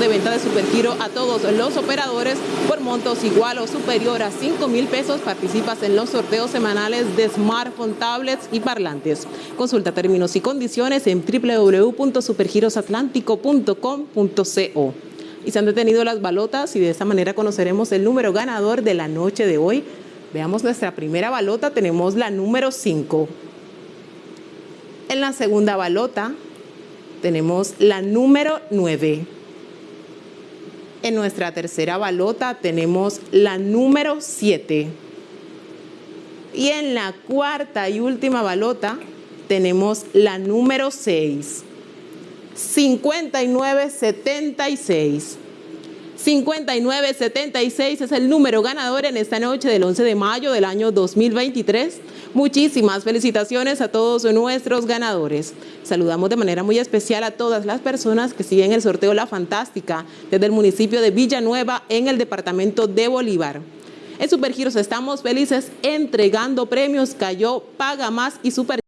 de venta de Supergiro a todos los operadores por montos igual o superior a 5 mil pesos participas en los sorteos semanales de smartphone, tablets y parlantes. Consulta términos y condiciones en www.supergirosatlántico.com.co. Y se han detenido las balotas y de esta manera conoceremos el número ganador de la noche de hoy. Veamos nuestra primera balota, tenemos la número 5. En la segunda balota tenemos la número 9. En nuestra tercera balota tenemos la número 7. Y en la cuarta y última balota tenemos la número 6. 5976. 5976 es el número ganador en esta noche del 11 de mayo del año 2023. Muchísimas felicitaciones a todos nuestros ganadores. Saludamos de manera muy especial a todas las personas que siguen el sorteo La Fantástica desde el municipio de Villanueva en el departamento de Bolívar. En Supergiros estamos felices entregando premios Cayó, Paga Más y Super